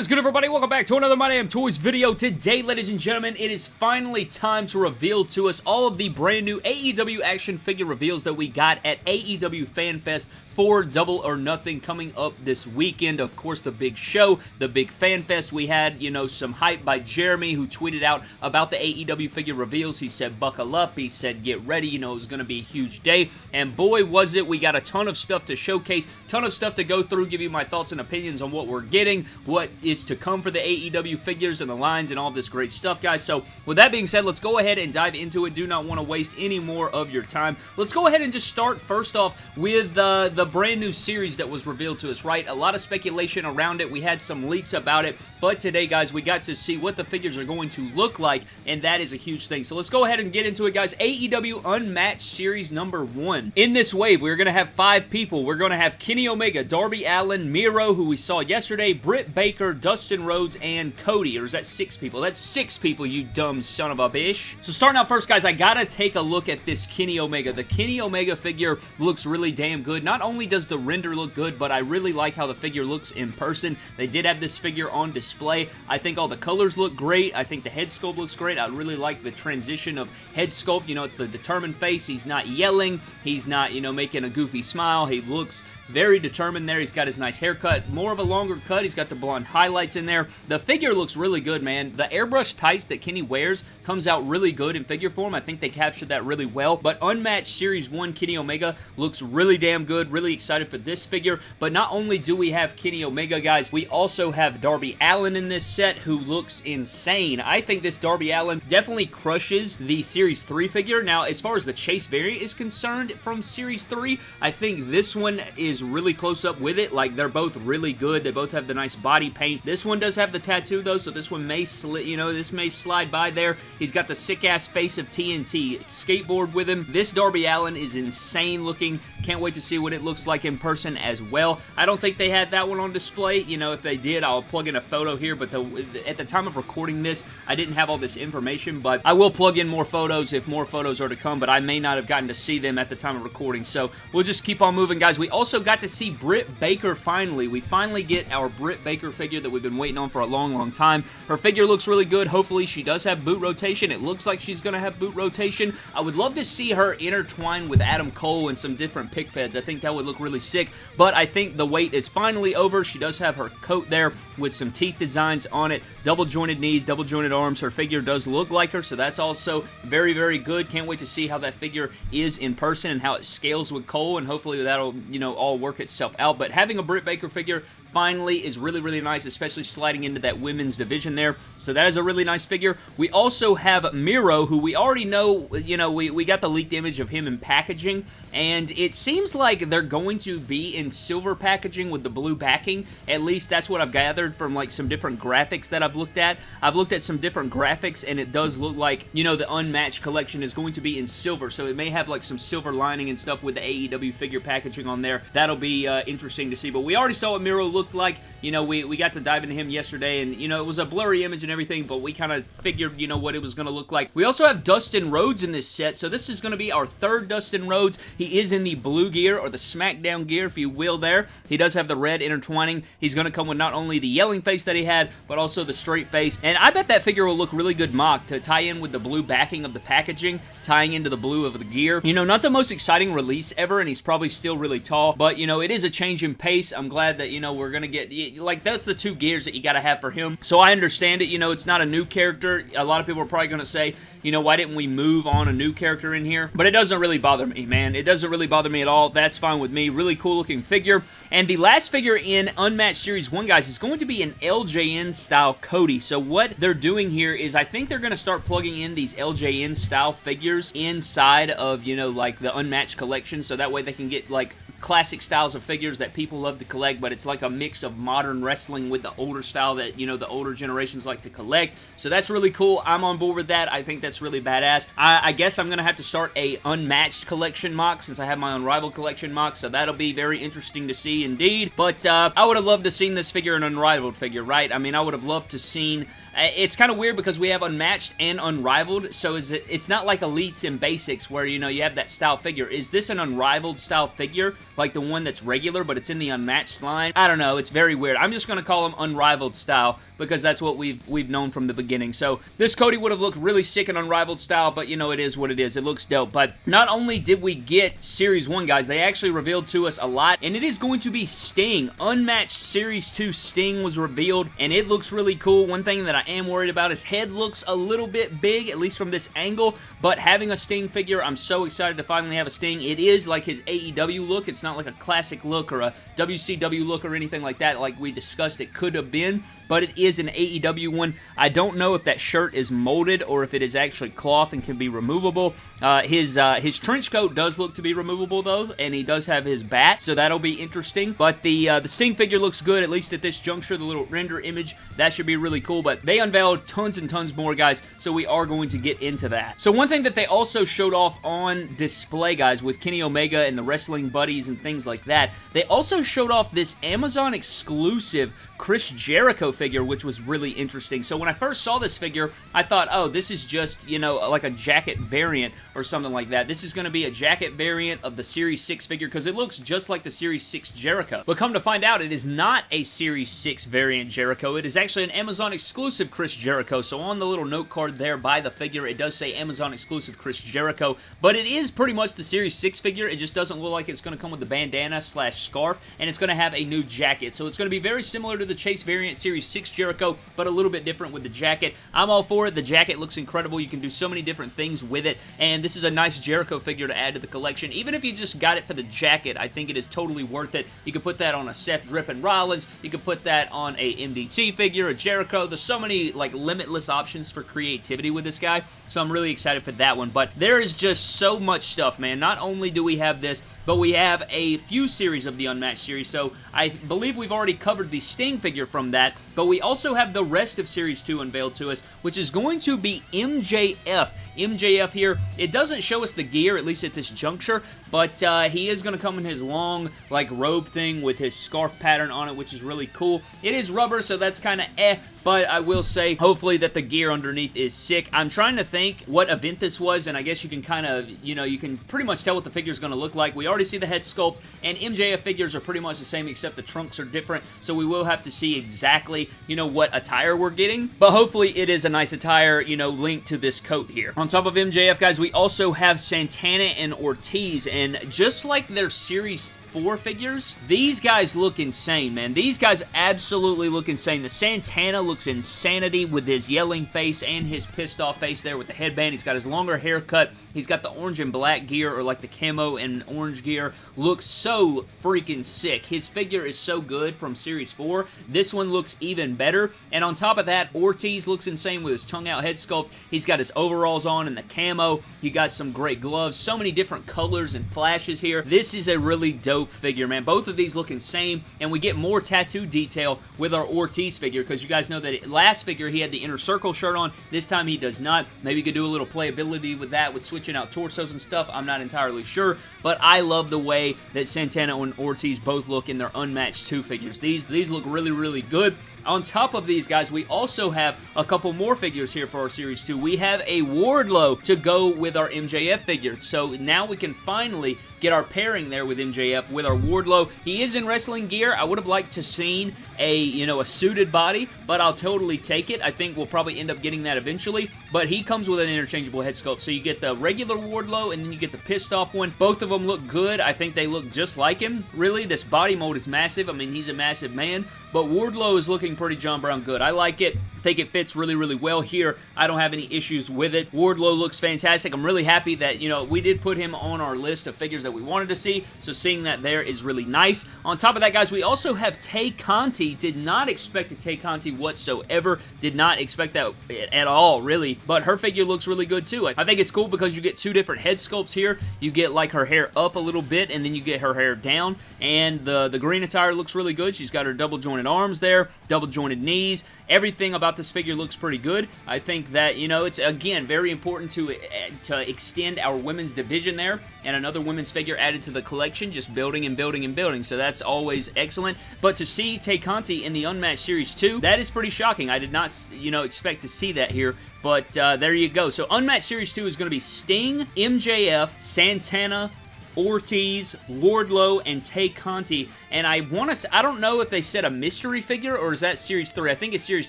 is good, everybody? Welcome back to another My Damn Toys video. Today, ladies and gentlemen, it is finally time to reveal to us all of the brand new AEW action figure reveals that we got at AEW FanFest for Double or Nothing coming up this weekend. Of course, the big show, the big FanFest. We had, you know, some hype by Jeremy who tweeted out about the AEW figure reveals. He said, buckle up. He said, get ready. You know, it was going to be a huge day. And boy, was it. We got a ton of stuff to showcase, ton of stuff to go through, give you my thoughts and opinions on what we're getting, what is to come for the AEW figures and the lines and all this great stuff, guys. So, with that being said, let's go ahead and dive into it. Do not want to waste any more of your time. Let's go ahead and just start first off with uh, the brand new series that was revealed to us, right? A lot of speculation around it. We had some leaks about it, but today, guys, we got to see what the figures are going to look like, and that is a huge thing. So let's go ahead and get into it, guys. AEW Unmatched Series number one. In this wave, we're going to have five people. We're going to have Kenny Omega, Darby Allin, Miro, who we saw yesterday, Britt Baker, Dustin Rhodes, and Cody. Or is that six people? That's six people, you dumb son of a bitch. So starting out first, guys, I gotta take a look at this Kenny Omega. The Kenny Omega figure looks really damn good. Not only does the render look good, but I really like how the figure looks in person. They did have this figure on display. I think all the colors look great. I think the head sculpt looks great. I really like the transition of head sculpt. You know, it's the determined face. He's not yelling. He's not, you know, making a goofy smile. He looks very determined there. He's got his nice haircut. More of a longer cut. He's got the blonde highlights in there. The figure looks really good, man. The airbrush tights that Kenny wears comes out really good in figure form. I think they captured that really well. But Unmatched Series 1 Kenny Omega looks really damn good. Really excited for this figure. But not only do we have Kenny Omega, guys, we also have Darby Allin in this set who looks insane. I think this Darby Allin definitely crushes the Series 3 figure. Now, as far as the Chase variant is concerned from Series 3, I think this one is really close up with it. Like, they're both really good. They both have the nice body paint. This one does have the tattoo, though, so this one may slip, you know, this may slide by there. He's got the sick-ass face of TNT skateboard with him. This Darby Allin is insane looking. Can't wait to see what it looks like in person as well. I don't think they had that one on display. You know, if they did, I'll plug in a photo here, but the, at the time of recording this, I didn't have all this information, but I will plug in more photos if more photos are to come, but I may not have gotten to see them at the time of recording, so we'll just keep on moving, guys. We also got got to see Britt Baker finally. We finally get our Britt Baker figure that we've been waiting on for a long, long time. Her figure looks really good. Hopefully she does have boot rotation. It looks like she's going to have boot rotation. I would love to see her intertwine with Adam Cole and some different pick feds. I think that would look really sick, but I think the wait is finally over. She does have her coat there with some teeth designs on it, double jointed knees, double jointed arms. Her figure does look like her, so that's also very, very good. Can't wait to see how that figure is in person and how it scales with Cole, and hopefully that'll, you know, all work itself out. But having a Britt Baker figure finally is really, really nice, especially sliding into that women's division there. So that is a really nice figure. We also have Miro, who we already know, you know, we, we got the leaked image of him in packaging, and it seems like they're going to be in silver packaging with the blue backing. At least that's what I've gathered from, like, some different graphics that I've looked at. I've looked at some different graphics, and it does look like, you know, the Unmatched collection is going to be in silver, so it may have, like, some silver lining and stuff with the AEW figure packaging on there. That'll be uh, interesting to see, but we already saw what Miro looked like. You know, we, we got to dive into him yesterday, and, you know, it was a blurry image and everything, but we kind of figured, you know, what it was going to look like. We also have Dustin Rhodes in this set, so this is going to be our third Dustin Rhodes. He is in the blue gear, or the SmackDown gear, if you will, there. He does have the red intertwining. He's going to come with not only the yelling face that he had, but also the straight face, and I bet that figure will look really good mock to tie in with the blue backing of the packaging, tying into the blue of the gear. You know, not the most exciting release ever, and he's probably still really tall, but, you know, it is a change in pace. I'm glad that, you know, we're going to get, like, that's the two gears that you got to have for him. So I understand it. You know, it's not a new character. A lot of people are probably going to say, you know, why didn't we move on a new character in here? But it doesn't really bother me, man. It doesn't really bother me at all. That's fine with me. Really cool looking figure. And the last figure in Unmatched Series 1, guys, is going to be an LJN style Cody. So what they're doing here is I think they're going to start plugging in these LJN style figures inside of, you know, like the Unmatched collection. So that way they can get like classic styles of figures that people love to collect, but it's like a mix of modern wrestling with the older style that, you know, the older generations like to collect. So that's really cool. I'm on board with that. I think that's really badass. I, I guess I'm going to have to start a unmatched collection mock since I have my Unrivaled collection mock, so that'll be very interesting to see indeed. But uh, I would have loved to seen this figure an Unrivaled figure, right? I mean, I would have loved to seen it's kind of weird because we have Unmatched and Unrivaled, so is it, it's not like Elites and Basics where, you know, you have that style figure. Is this an Unrivaled style figure, like the one that's regular, but it's in the Unmatched line? I don't know. It's very weird. I'm just going to call them Unrivaled style because that's what we've we've known from the beginning. So this Cody would have looked really sick in Unrivaled style, but you know, it is what it is. It looks dope. But not only did we get Series 1, guys, they actually revealed to us a lot, and it is going to be Sting. Unmatched Series 2 Sting was revealed, and it looks really cool. One thing that I am worried about, his head looks a little bit big, at least from this angle, but having a Sting figure, I'm so excited to finally have a Sting. It is like his AEW look. It's not like a classic look or a WCW look or anything like that like we discussed it could have been, but it is an AEW one. I don't know if that shirt is molded or if it is actually cloth and can be removable. Uh, his uh, his trench coat does look to be removable though, and he does have his bat, so that'll be interesting. But the uh, the Sting figure looks good, at least at this juncture. The little render image, that should be really cool. But they unveiled tons and tons more, guys, so we are going to get into that. So one thing that they also showed off on display, guys, with Kenny Omega and the Wrestling Buddies and things like that, they also showed off this Amazon exclusive Chris Jericho figure, which was really interesting. So when I first saw this figure, I thought, oh, this is just, you know, like a jacket variant or something like that. This is going to be a jacket variant of the Series 6 figure because it looks just like the Series 6 Jericho. But come to find out, it is not a Series 6 variant Jericho. It is actually an Amazon exclusive Chris Jericho. So on the little note card there by the figure, it does say Amazon exclusive Chris Jericho. But it is pretty much the Series 6 figure. It just doesn't look like it's going to come with the bandana slash scarf. And it's going to have a new jacket. So it's going to be very similar to the Chase variant Series 6 Jericho, but a little bit different with the jacket. I'm all for it. The jacket looks incredible. You can do so many different things with it. And this is a nice Jericho figure to add to the collection. Even if you just got it for the jacket, I think it is totally worth it. You could put that on a Seth Drippin Rollins. You could put that on a MDT figure, a Jericho. There's so many like limitless options for creativity with this guy. So I'm really excited for that one. But there is just so much stuff, man. Not only do we have this, but we have a few series of the Unmatched series, so I believe we've already covered the Sting figure from that, but we also have the rest of Series 2 unveiled to us, which is going to be MJF. MJF here, it doesn't show us the gear, at least at this juncture, but uh, he is going to come in his long, like, robe thing with his scarf pattern on it, which is really cool. It is rubber, so that's kind of eh, but I will say, hopefully that the gear underneath is sick. I'm trying to think what event this was, and I guess you can kind of, you know, you can pretty much tell what the figure is going to look like. We already see the head sculpt, and MJF figures are pretty much the same, except the trunks are different, so we will have to see exactly, you know, what attire we're getting, but hopefully it is a nice attire, you know, linked to this coat here. On top of MJF, guys, we also have Santana and Ortiz, and just like their Series four figures. These guys look insane, man. These guys absolutely look insane. The Santana looks insanity with his yelling face and his pissed off face there with the headband. He's got his longer haircut. He's got the orange and black gear or like the camo and orange gear. Looks so freaking sick. His figure is so good from Series 4. This one looks even better. And on top of that, Ortiz looks insane with his tongue out head sculpt. He's got his overalls on and the camo. You got some great gloves. So many different colors and flashes here. This is a really dope figure, man. Both of these look insane. And we get more tattoo detail with our Ortiz figure because you guys know that last figure he had the inner circle shirt on. This time he does not. Maybe you could do a little playability with that with switch switching out torsos and stuff. I'm not entirely sure, but I love the way that Santana and Ortiz both look in their unmatched two figures. These, these look really, really good. On top of these guys, we also have a couple more figures here for our Series 2. We have a Wardlow to go with our MJF figure. So now we can finally get our pairing there with MJF with our Wardlow. He is in wrestling gear. I would have liked to seen a, you know, a suited body, but I'll totally take it. I think we'll probably end up getting that eventually, but he comes with an interchangeable head sculpt. So you get the regular Wardlow and then you get the pissed off one. Both of them look good. I think they look just like him. Really, this body mold is massive. I mean, he's a massive man, but Wardlow is looking pretty John Brown good. I like it. Think it fits really, really well here. I don't have any issues with it. Wardlow looks fantastic. I'm really happy that, you know, we did put him on our list of figures that we wanted to see, so seeing that there is really nice. On top of that, guys, we also have Tay Conti. Did not expect a Tay Conti whatsoever. Did not expect that at all, really, but her figure looks really good, too. I think it's cool because you get two different head sculpts here. You get, like, her hair up a little bit, and then you get her hair down, and the, the green attire looks really good. She's got her double jointed arms there, double jointed knees. Everything about thought this figure looks pretty good. I think that, you know, it's, again, very important to, to extend our women's division there, and another women's figure added to the collection, just building and building and building, so that's always excellent. But to see Tay Conti in the Unmatched Series 2, that is pretty shocking. I did not, you know, expect to see that here, but uh, there you go. So Unmatched Series 2 is going to be Sting, MJF, Santana, Ortiz, Wardlow, and Tay Conti. And I want to, I don't know if they said a mystery figure or is that Series 3. I think it's Series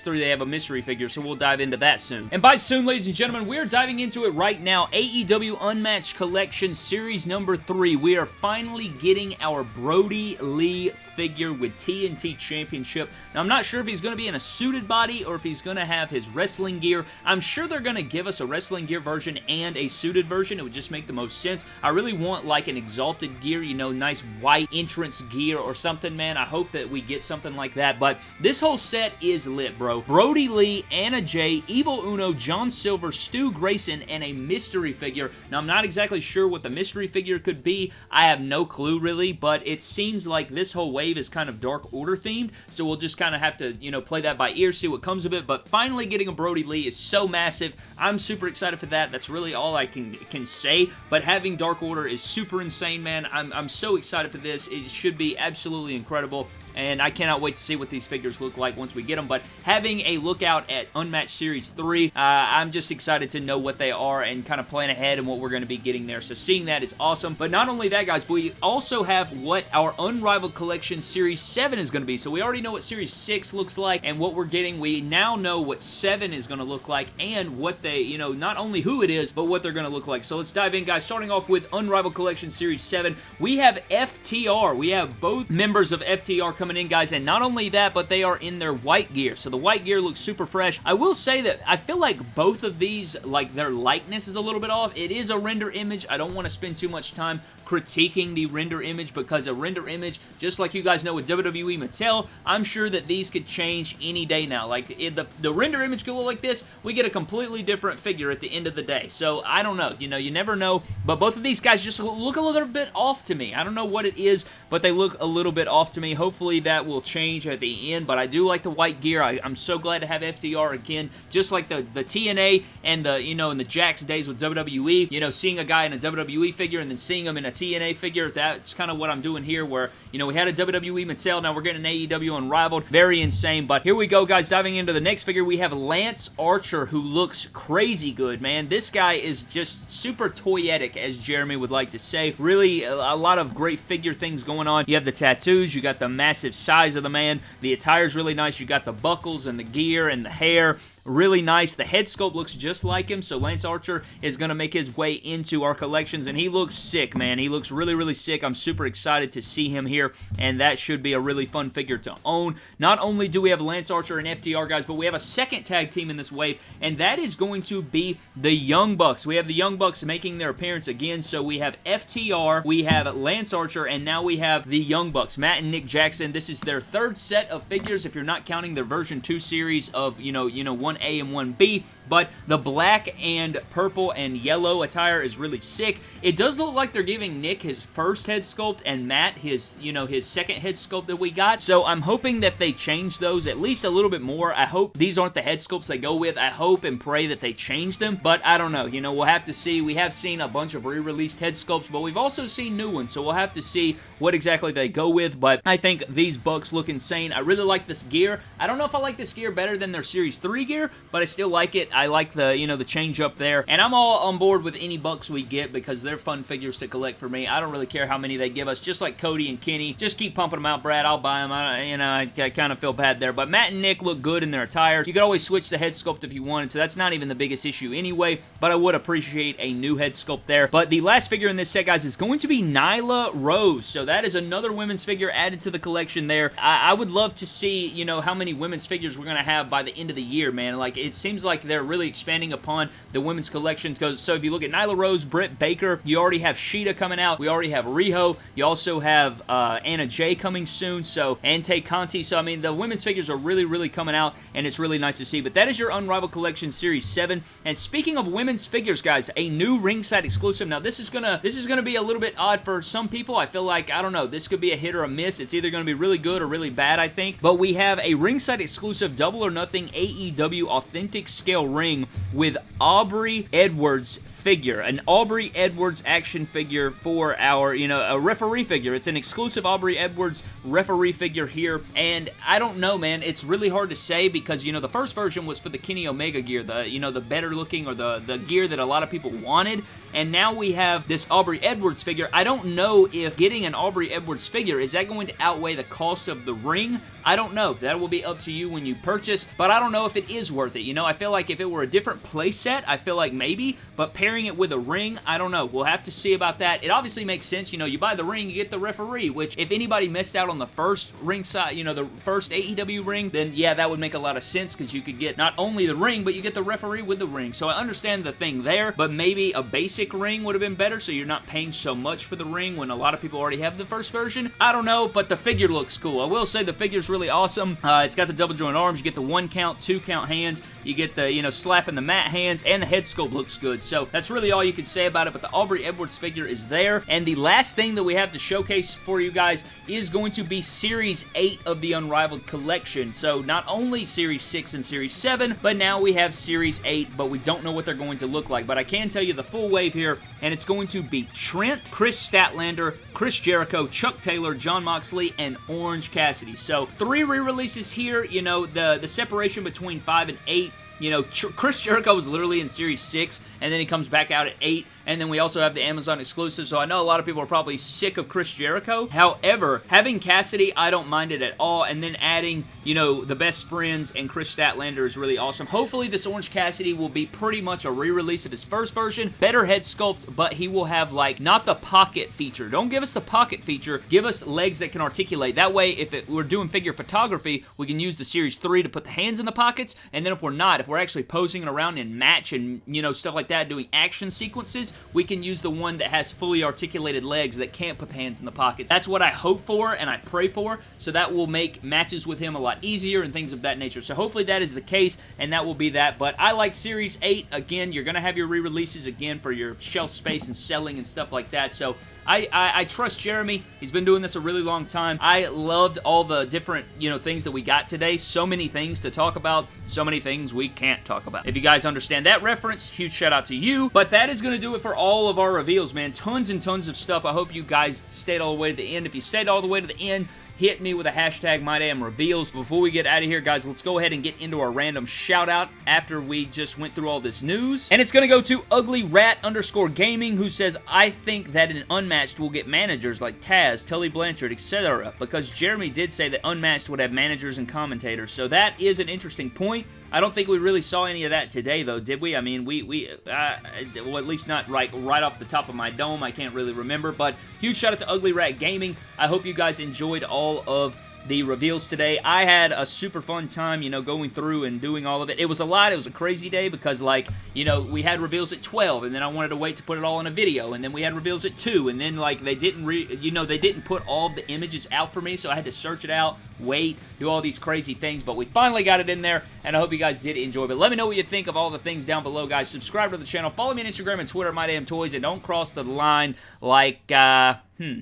3 they have a mystery figure, so we'll dive into that soon. And by soon, ladies and gentlemen, we're diving into it right now. AEW Unmatched Collection Series number 3. We are finally getting our Brodie Lee figure with TNT Championship. Now, I'm not sure if he's going to be in a suited body or if he's going to have his wrestling gear. I'm sure they're going to give us a wrestling gear version and a suited version. It would just make the most sense. I really want like an exalted gear, you know, nice white entrance gear or something, man. I hope that we get something like that, but this whole set is lit, bro. Brodie Lee, Anna Jay, Evil Uno, John Silver, Stu Grayson, and a mystery figure. Now, I'm not exactly sure what the mystery figure could be. I have no clue, really, but it seems like this whole wave is kind of Dark Order themed, so we'll just kind of have to, you know, play that by ear, see what comes of it, but finally getting a Brodie Lee is so massive. I'm super excited for that. That's really all I can, can say, but having Dark Order is super insane, man. I'm, I'm so excited for this. It should be absolutely incredible and I cannot wait to see what these figures look like once we get them, but having a lookout at Unmatched Series 3, uh, I'm just excited to know what they are and kind of plan ahead and what we're going to be getting there, so seeing that is awesome, but not only that, guys, we also have what our Unrivaled Collection Series 7 is going to be, so we already know what Series 6 looks like and what we're getting, we now know what 7 is going to look like and what they, you know, not only who it is, but what they're going to look like, so let's dive in, guys, starting off with Unrivaled Collection Series 7, we have FTR, we have both members of FTR coming in, guys, and not only that, but they are in their white gear, so the white gear looks super fresh. I will say that I feel like both of these, like, their likeness is a little bit off. It is a render image. I don't want to spend too much time critiquing the render image because a render image, just like you guys know with WWE Mattel, I'm sure that these could change any day now. Like, the, the render image could look like this, we get a completely different figure at the end of the day. So, I don't know. You know, you never know. But both of these guys just look a little bit off to me. I don't know what it is, but they look a little bit off to me. Hopefully that will change at the end, but I do like the white gear. I, am so glad to have FTR again, just like the, the TNA and the, you know, in the Jakks days with WWE. You know, seeing a guy in a WWE figure and then seeing him in a TNA figure. That's kind of what I'm doing here where, you know, we had a WWE Mattel, now we're getting an AEW Unrivaled. Very insane, but here we go, guys. Diving into the next figure, we have Lance Archer, who looks crazy good, man. This guy is just super toyetic, as Jeremy would like to say. Really, a, a lot of great figure things going on. You have the tattoos, you got the massive size of the man. The attire's really nice. You got the buckles and the gear and the hair really nice. The head sculpt looks just like him, so Lance Archer is going to make his way into our collections, and he looks sick, man. He looks really, really sick. I'm super excited to see him here, and that should be a really fun figure to own. Not only do we have Lance Archer and FTR, guys, but we have a second tag team in this wave, and that is going to be the Young Bucks. We have the Young Bucks making their appearance again, so we have FTR, we have Lance Archer, and now we have the Young Bucks, Matt and Nick Jackson. This is their third set of figures, if you're not counting their version 2 series of, you know, you know, one 1A and 1B, but the black and purple and yellow attire is really sick. It does look like they're giving Nick his first head sculpt and Matt his, you know, his second head sculpt that we got, so I'm hoping that they change those at least a little bit more. I hope these aren't the head sculpts they go with. I hope and pray that they change them, but I don't know. You know, we'll have to see. We have seen a bunch of re-released head sculpts, but we've also seen new ones, so we'll have to see what exactly they go with, but I think these Bucks look insane. I really like this gear. I don't know if I like this gear better than their Series 3 gear, but I still like it. I like the, you know, the change up there. And I'm all on board with any Bucks we get because they're fun figures to collect for me. I don't really care how many they give us. Just like Cody and Kenny. Just keep pumping them out, Brad. I'll buy them. I, you know, I, I kind of feel bad there. But Matt and Nick look good in their attire. You could always switch the head sculpt if you wanted, so that's not even the biggest issue anyway. But I would appreciate a new head sculpt there. But the last figure in this set, guys, is going to be Nyla Rose. So that is another women's figure added to the collection there. I, I would love to see, you know, how many women's figures we're going to have by the end of the year, man. Like, it seems like they're really expanding upon the women's collections. So if you look at Nyla Rose, Britt Baker, you already have Shida coming out. We already have Riho. You also have uh, Anna Jay coming soon. So, and Tay Conti. So, I mean, the women's figures are really, really coming out, and it's really nice to see. But that is your Unrivaled Collection Series 7. And speaking of women's figures, guys, a new ringside exclusive. Now, this is gonna this is gonna be a little bit odd for some people. I feel like, I don't know, this could be a hit or a miss. It's either gonna be really good or really bad, I think. But we have a ringside exclusive Double or Nothing AEW Authentic Scale ring with Aubrey Edwards figure, an Aubrey Edwards action figure for our, you know, a referee figure. It's an exclusive Aubrey Edwards referee figure here, and I don't know, man. It's really hard to say because, you know, the first version was for the Kenny Omega gear, the, you know, the better looking or the, the gear that a lot of people wanted, and now we have this Aubrey Edwards figure. I don't know if getting an Aubrey Edwards figure, is that going to outweigh the cost of the ring? I don't know. That will be up to you when you purchase, but I don't know if it is worth it. You know, I feel like if it were a different playset, I feel like maybe, but pairing it with a ring, I don't know. We'll have to see about that. It obviously makes sense. You know, you buy the ring, you get the referee, which if anybody missed out on the first ring side, you know, the first AEW ring, then yeah, that would make a lot of sense because you could get not only the ring, but you get the referee with the ring. So I understand the thing there, but maybe a basic ring would have been better so you're not paying so much for the ring when a lot of people already have the first version. I don't know, but the figure looks cool. I will say the figure's really awesome. Uh, it's got the double joint arms. You get the one count, two count hands. You get the, you know, slapping the mat hands, and the head sculpt looks good. So that's really all you can say about it, but the Aubrey Edwards figure is there. And the last thing that we have to showcase for you guys is going to be Series 8 of the Unrivaled Collection. So not only Series 6 and Series 7, but now we have Series 8, but we don't know what they're going to look like. But I can tell you the full wave here, and it's going to be Trent, Kris Statlander, Chris Jericho, Chuck Taylor, Jon Moxley, and Orange Cassidy. So three re-releases here. You know, the, the separation between 5 and 8 you know, Chris Jericho was literally in Series 6, and then he comes back out at 8, and then we also have the Amazon exclusive, so I know a lot of people are probably sick of Chris Jericho. However, having Cassidy, I don't mind it at all, and then adding, you know, the best friends and Kris Statlander is really awesome. Hopefully, this Orange Cassidy will be pretty much a re-release of his first version. Better head sculpt, but he will have, like, not the pocket feature. Don't give us the pocket feature. Give us legs that can articulate. That way, if it, we're doing figure photography, we can use the Series 3 to put the hands in the pockets, and then if we're not, if we're actually posing around in match and, you know, stuff like that, doing action sequences, we can use the one that has fully articulated legs that can't put the hands in the pockets. That's what I hope for and I pray for, so that will make matches with him a lot easier and things of that nature. So hopefully that is the case, and that will be that. But I like Series 8. Again, you're going to have your re-releases again for your shelf space and selling and stuff like that. So I, I, I, trust Jeremy. He's been doing this a really long time. I loved all the different, you know, things that we got today. So many things to talk about. So many things we can't talk about. If you guys understand that reference, huge shout out to you. But that is going to do it for all of our reveals, man. Tons and tons of stuff. I hope you guys stayed all the way to the end. If you stayed all the way to the end, hit me with a hashtag MyDamnReveals. Before we get out of here, guys, let's go ahead and get into our random shout out after we just went through all this news. And it's going to go to Ugly Rat underscore Gaming, who says, I think that an Unmatched will get managers like Taz, Tully Blanchard, etc. Because Jeremy did say that Unmatched would have managers and commentators. So that is an interesting point. I don't think we really saw any of that today, though, did we? I mean, we, we uh, well, at least not right, right off the top of my dome. I can't really remember, but huge shout out to Ugly Rat Gaming. I hope you guys enjoyed all of the reveals today. I had a super fun time, you know, going through and doing all of it. It was a lot. It was a crazy day because, like, you know, we had reveals at 12, and then I wanted to wait to put it all in a video, and then we had reveals at 2, and then, like, they didn't, re you know, they didn't put all the images out for me, so I had to search it out, wait, do all these crazy things, but we finally got it in there, and I hope you guys did enjoy. But let me know what you think of all the things down below, guys. Subscribe to the channel. Follow me on Instagram and Twitter, My Damn Toys, and don't cross the line like, uh, hmm.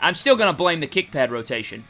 I'm still going to blame the kick pad rotation.